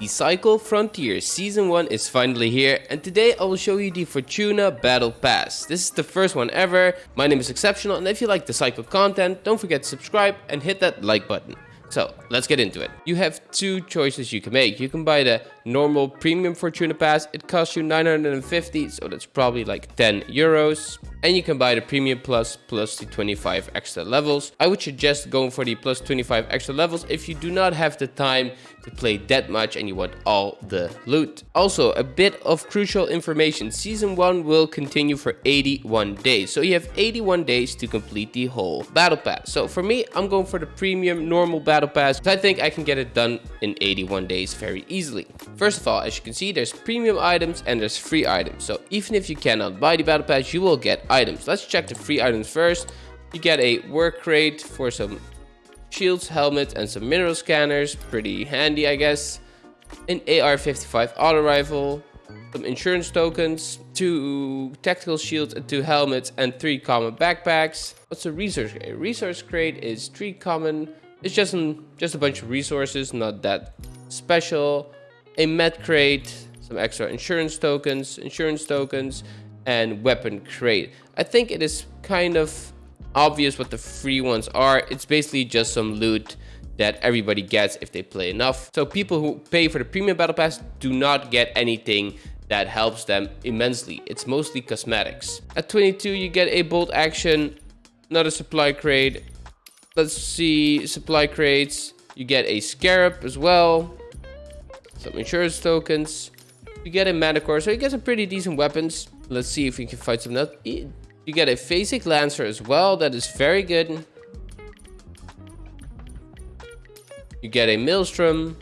The Cycle Frontier Season 1 is finally here and today I will show you the Fortuna Battle Pass. This is the first one ever, my name is Exceptional and if you like the Cycle content, don't forget to subscribe and hit that like button. So let's get into it. You have two choices you can make. You can buy the normal premium Fortuna Pass. It costs you 950, so that's probably like 10 euros. And you can buy the premium plus plus the 25 extra levels. I would suggest going for the plus 25 extra levels if you do not have the time to play that much and you want all the loot. Also, a bit of crucial information. Season 1 will continue for 81 days. So you have 81 days to complete the whole battle pass. So for me, I'm going for the premium normal battle pass. I think I can get it done in 81 days very easily. First of all, as you can see, there's premium items and there's free items. So even if you cannot buy the battle pass, you will get items. Let's check the free items first. You get a work crate for some shields, helmets, and some mineral scanners. Pretty handy, I guess. An AR-55 auto rifle, some insurance tokens, two tactical shields, and two helmets, and three common backpacks. What's a resource crate? A resource crate is three common. It's just some, just a bunch of resources, not that special. A med crate, some extra insurance tokens, insurance tokens, and weapon crate. I think it is kind of obvious what the free ones are. It's basically just some loot that everybody gets if they play enough. So people who pay for the premium battle pass do not get anything that helps them immensely. It's mostly cosmetics. At 22, you get a bolt action, another supply crate. Let's see, supply crates. You get a scarab as well. Some insurance tokens. You get a Manticore, so you get some pretty decent weapons. Let's see if we can find some you get a Phasic Lancer as well. That is very good. You get a Maelstrom.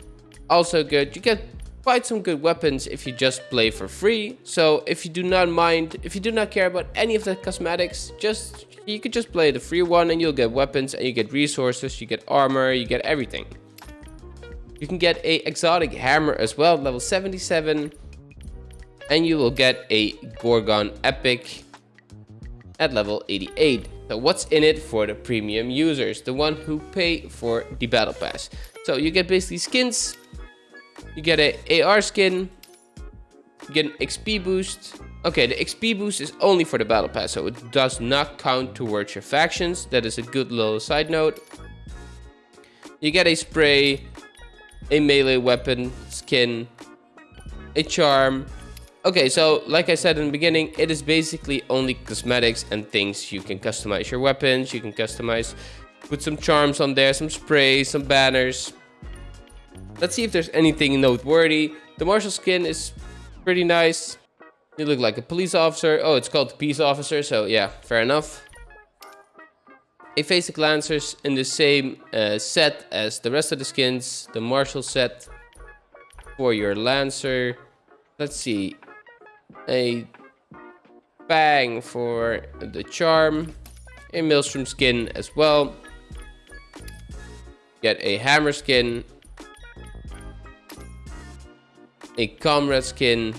Also good. You get quite some good weapons if you just play for free. So if you do not mind, if you do not care about any of the cosmetics, just you could just play the free one and you'll get weapons and you get resources, you get armor, you get everything. You can get a exotic hammer as well, level 77. And you will get a Gorgon Epic at level 88. So what's in it for the premium users, the one who pay for the battle pass? So you get basically skins, you get a AR skin, you get an XP boost. Okay, the XP boost is only for the battle pass, so it does not count towards your factions. That is a good little side note. You get a spray, a melee weapon skin, a charm, Okay, so like I said in the beginning, it is basically only cosmetics and things. You can customize your weapons, you can customize, put some charms on there, some sprays, some banners. Let's see if there's anything noteworthy. The martial skin is pretty nice. You look like a police officer. Oh, it's called peace officer, so yeah, fair enough. A Phasic Lancers in the same uh, set as the rest of the skins. The martial set for your Lancer. Let's see a bang for the charm, a maelstrom skin as well. Get a hammer skin, a Komrad skin,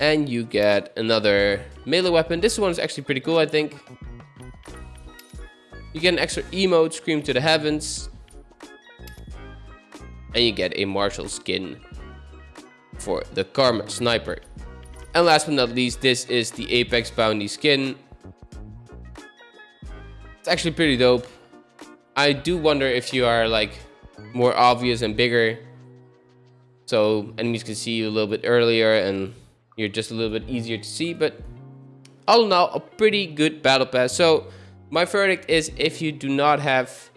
and you get another melee weapon. This one is actually pretty cool, I think. You get an extra emote, Scream to the Heavens. And you get a martial skin for the Karma Sniper. And last but not least, this is the Apex Bounty skin. It's actually pretty dope. I do wonder if you are like more obvious and bigger. So enemies can see you a little bit earlier and you're just a little bit easier to see. But all in all, a pretty good battle pass. So my verdict is if you do not have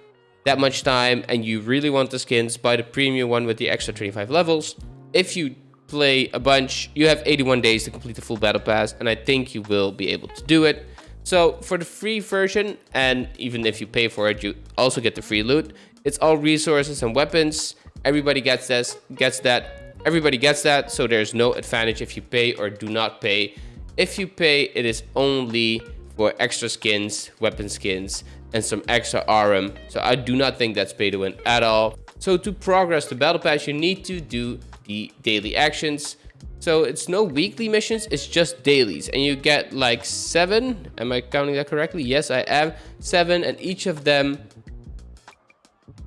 that much time and you really want the skins, buy the premium one with the extra 25 levels. If you play a bunch, you have 81 days to complete the full battle pass, and I think you will be able to do it. So for the free version, and even if you pay for it, you also get the free loot. It's all resources and weapons. Everybody gets this, gets that. Everybody gets that, so there's no advantage if you pay or do not pay. If you pay, it is only for extra skins, weapon skins, and some extra RM. So I do not think that's pay to win at all. So to progress the battle pass, you need to do the daily actions. So it's no weekly missions, it's just dailies. And you get like seven. Am I counting that correctly? Yes, I am. Seven and each of them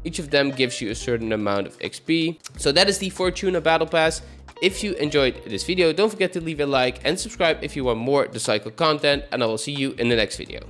each of them gives you a certain amount of XP. So that is the Fortuna Battle Pass. If you enjoyed this video, don't forget to leave a like and subscribe if you want more The Cycle content. And I will see you in the next video.